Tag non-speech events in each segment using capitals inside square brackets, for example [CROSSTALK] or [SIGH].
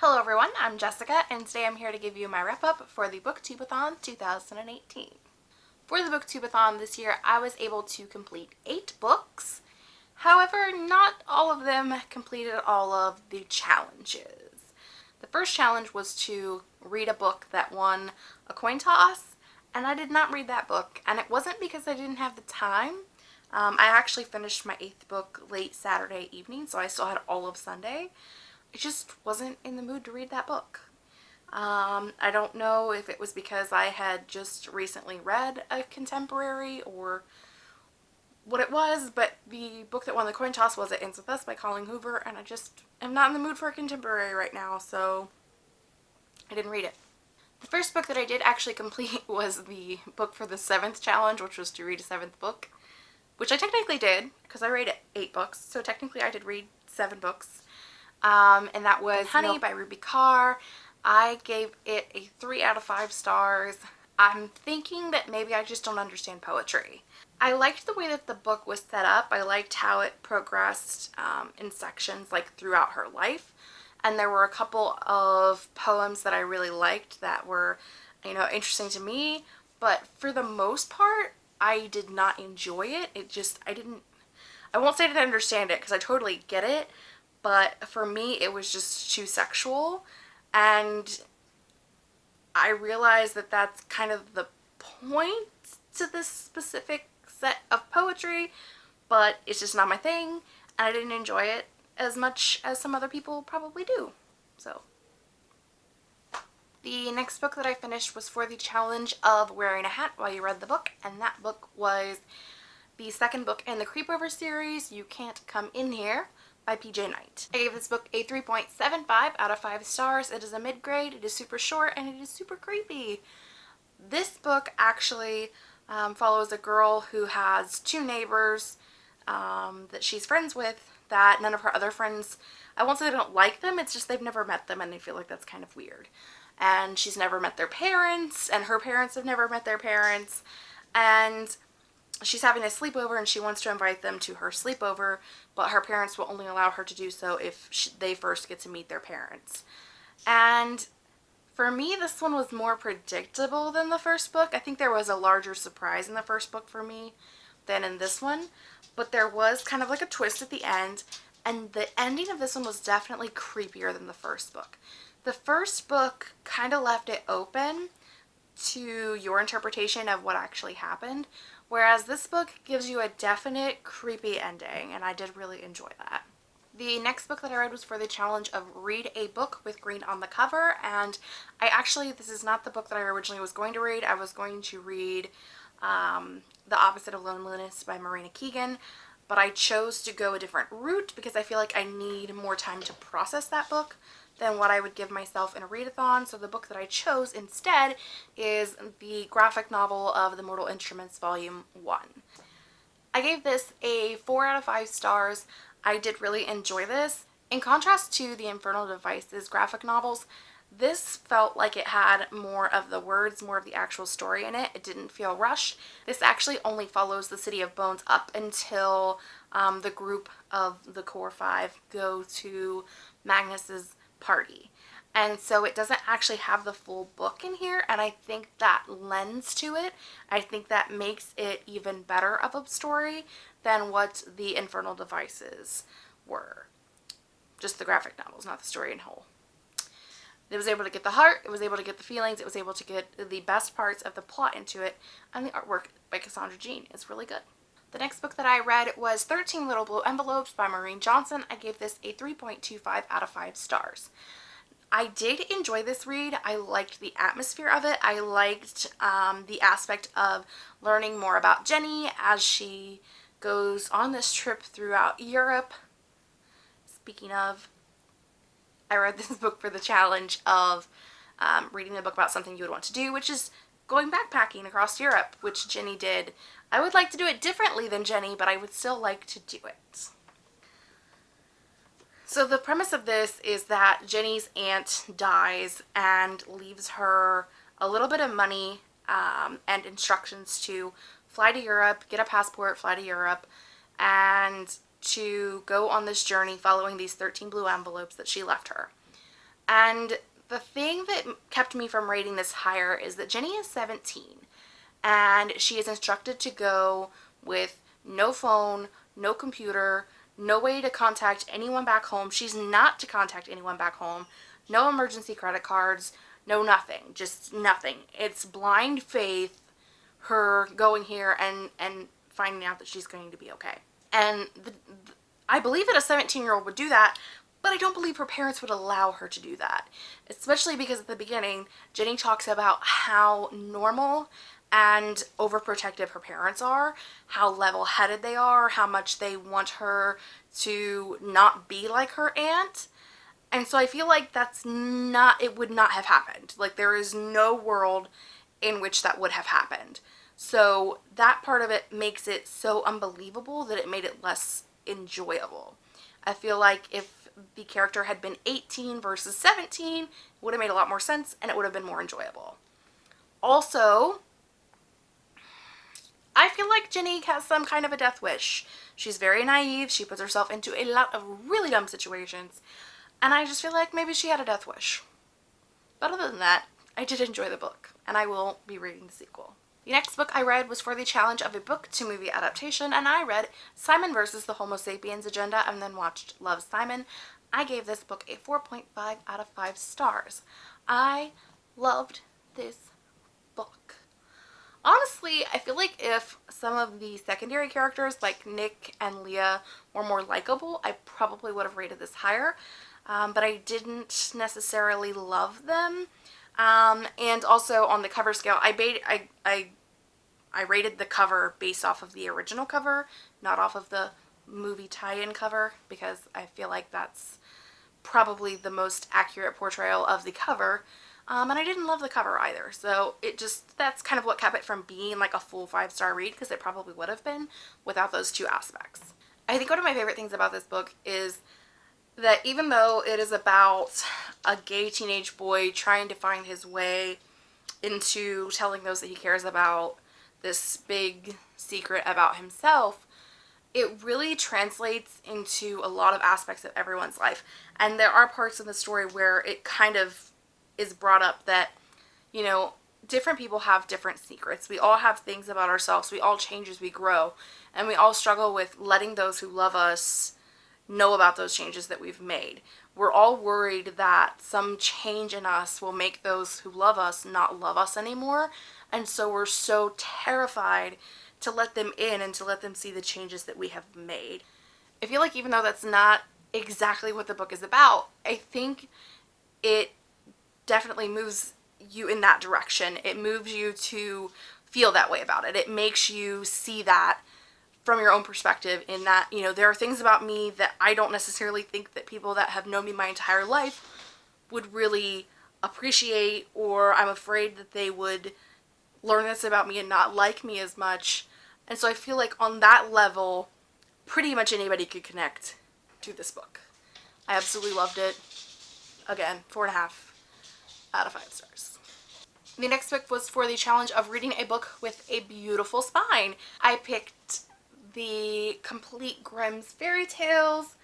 Hello everyone, I'm Jessica and today I'm here to give you my wrap up for the Booktubeathon 2018. For the Booktubeathon this year I was able to complete 8 books, however not all of them completed all of the challenges. The first challenge was to read a book that won a coin toss and I did not read that book and it wasn't because I didn't have the time. Um, I actually finished my 8th book late Saturday evening so I still had all of Sunday. I just wasn't in the mood to read that book. Um, I don't know if it was because I had just recently read a contemporary or what it was, but the book that won the coin toss was It Ends With Us by Colleen Hoover, and I just am not in the mood for a contemporary right now, so I didn't read it. The first book that I did actually complete [LAUGHS] was the book for the seventh challenge, which was to read a seventh book, which I technically did, because I read eight books, so technically I did read seven books um, and that was Honey by Rupi Kaur. I gave it a 3 out of 5 stars. I'm thinking that maybe I just don't understand poetry. I liked the way that the book was set up. I liked how it progressed um, in sections like throughout her life. And there were a couple of poems that I really liked that were, you know, interesting to me. But for the most part, I did not enjoy it. It just, I didn't, I won't say I didn't understand it because I totally get it but for me it was just too sexual. And I realized that that's kind of the point to this specific set of poetry but it's just not my thing and I didn't enjoy it as much as some other people probably do. So the next book that I finished was for the challenge of wearing a hat while you read the book and that book was the second book in the Creepover series, You Can't Come In Here by PJ Night. I gave this book a 3.75 out of 5 stars. It is a mid-grade, it is super short, and it is super creepy. This book actually um, follows a girl who has two neighbors um, that she's friends with that none of her other friends, I won't say they don't like them, it's just they've never met them and they feel like that's kind of weird. And she's never met their parents and her parents have never met their parents and she's having a sleepover and she wants to invite them to her sleepover, but her parents will only allow her to do so if she, they first get to meet their parents. And for me, this one was more predictable than the first book. I think there was a larger surprise in the first book for me than in this one, but there was kind of like a twist at the end, and the ending of this one was definitely creepier than the first book. The first book kind of left it open to your interpretation of what actually happened, Whereas this book gives you a definite creepy ending and I did really enjoy that. The next book that I read was for the challenge of read a book with green on the cover and I actually, this is not the book that I originally was going to read. I was going to read um, The Opposite of Loneliness by Marina Keegan but I chose to go a different route because I feel like I need more time to process that book than what I would give myself in a readathon. So the book that I chose instead is the graphic novel of The Mortal Instruments Volume 1. I gave this a 4 out of 5 stars. I did really enjoy this. In contrast to the Infernal Devices graphic novels, this felt like it had more of the words, more of the actual story in it. It didn't feel rushed. This actually only follows the City of Bones up until um, the group of the Core 5 go to Magnus's party. And so it doesn't actually have the full book in here and I think that lends to it. I think that makes it even better of a story than what the Infernal Devices were. Just the graphic novels, not the story in whole. It was able to get the heart, it was able to get the feelings, it was able to get the best parts of the plot into it, and the artwork by Cassandra Jean is really good. The next book that I read was 13 Little Blue Envelopes by Maureen Johnson. I gave this a 3.25 out of 5 stars. I did enjoy this read. I liked the atmosphere of it. I liked um, the aspect of learning more about Jenny as she goes on this trip throughout Europe. Speaking of, I read [LAUGHS] this book for the challenge of um, reading a book about something you would want to do, which is going backpacking across Europe, which Jenny did I would like to do it differently than Jenny, but I would still like to do it. So the premise of this is that Jenny's aunt dies and leaves her a little bit of money um, and instructions to fly to Europe, get a passport, fly to Europe, and to go on this journey following these 13 blue envelopes that she left her. And the thing that kept me from rating this higher is that Jenny is 17 and she is instructed to go with no phone, no computer, no way to contact anyone back home. She's not to contact anyone back home. No emergency credit cards, no nothing, just nothing. It's blind faith, her going here and, and finding out that she's going to be okay. And the, the, I believe that a 17 year old would do that, but I don't believe her parents would allow her to do that. Especially because at the beginning, Jenny talks about how normal and overprotective her parents are, how level-headed they are, how much they want her to not be like her aunt. And so I feel like that's not, it would not have happened. Like there is no world in which that would have happened. So that part of it makes it so unbelievable that it made it less enjoyable. I feel like if the character had been 18 versus 17, it would have made a lot more sense and it would have been more enjoyable. Also, I feel like Jenny has some kind of a death wish. She's very naive. She puts herself into a lot of really dumb situations. And I just feel like maybe she had a death wish. But other than that, I did enjoy the book. And I will be reading the sequel. The next book I read was for the challenge of a book to movie adaptation. And I read Simon versus the Homo sapiens agenda and then watched Love, Simon. I gave this book a 4.5 out of 5 stars. I loved this book. honestly, I feel like if some of the secondary characters like Nick and Leah were more likable, I probably would have rated this higher. Um, but I didn't necessarily love them. Um, and also on the cover scale, I, bait, I, I, I rated the cover based off of the original cover, not off of the movie tie-in cover, because I feel like that's probably the most accurate portrayal of the cover. Um, and I didn't love the cover either. So it just, that's kind of what kept it from being like a full five star read because it probably would have been without those two aspects. I think one of my favorite things about this book is that even though it is about a gay teenage boy trying to find his way into telling those that he cares about this big secret about himself, it really translates into a lot of aspects of everyone's life. And there are parts in the story where it kind of is brought up that, you know, different people have different secrets. We all have things about ourselves. We all change as we grow. And we all struggle with letting those who love us know about those changes that we've made. We're all worried that some change in us will make those who love us not love us anymore. And so we're so terrified to let them in and to let them see the changes that we have made. I feel like even though that's not exactly what the book is about, I think it definitely moves you in that direction. It moves you to feel that way about it. It makes you see that from your own perspective in that, you know, there are things about me that I don't necessarily think that people that have known me my entire life would really appreciate or I'm afraid that they would learn this about me and not like me as much. And so I feel like on that level, pretty much anybody could connect to this book. I absolutely loved it. Again, four and a half out of five stars. The next book was for the challenge of reading a book with a beautiful spine. I picked the Complete Grimm's Fairy Tales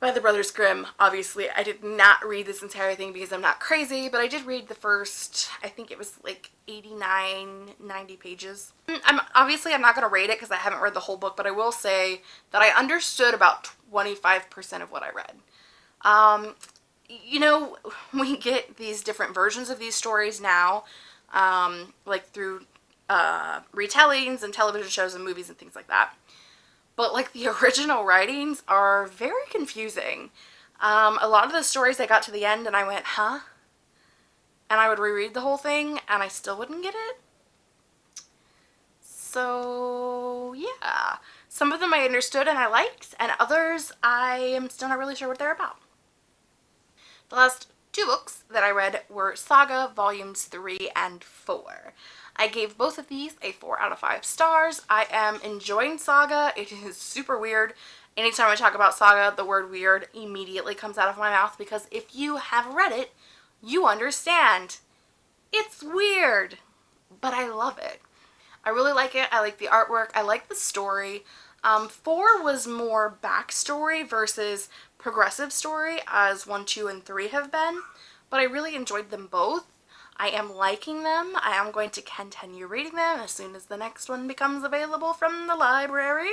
by the Brothers Grimm. Obviously, I did not read this entire thing because I'm not crazy, but I did read the first, I think it was like 89, 90 pages. Mm, I'm Obviously, I'm not going to rate it because I haven't read the whole book, but I will say that I understood about 25% of what I read. Um, you know, [LAUGHS] we get these different versions of these stories now, um, like through uh, retellings and television shows and movies and things like that. But like the [LAUGHS] original writings are very confusing. Um, a lot of the stories I got to the end and I went, huh? And I would reread the whole thing and I still wouldn't get it. So yeah, some of them I understood and I liked and others I am still not really sure what they're about. The last two books that I read were Saga Volumes 3 and 4. I gave both of these a 4 out of 5 stars. I am enjoying Saga. It is super weird. Anytime I talk about Saga, the word weird immediately comes out of my mouth because if you have read it, you understand. It's weird, but I love it. I really like it. I like the artwork. I like the story. Um, four was more backstory versus progressive story as 1, 2, and 3 have been, but I really enjoyed them both. I am liking them. I am going to continue reading them as soon as the next one becomes available from the library.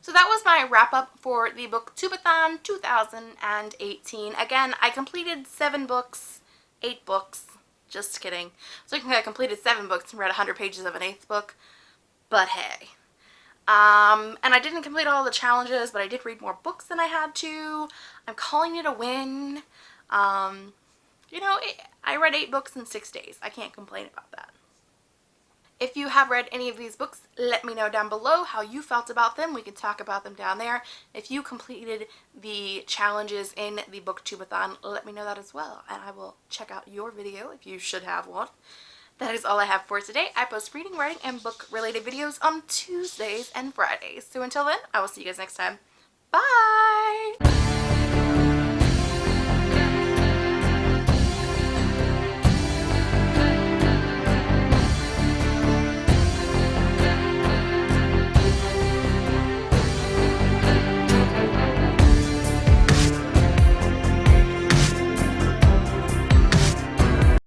So that was my wrap up for the Booktubeathon 2018. Again, I completed seven books, eight books, just kidding. So I completed seven books and read 100 pages of an eighth book, but hey. Um, and I didn't complete all the challenges, but I did read more books than I had to. I'm calling it a win. Um, you know, it, I read eight books in six days. I can't complain about that. If you have read any of these books, let me know down below how you felt about them. We can talk about them down there. If you completed the challenges in the booktubeathon, let me know that as well. And I will check out your video if you should have one. That is all I have for today. I post reading, writing, and book related videos on Tuesdays and Fridays. So until then, I will see you guys next time. Bye!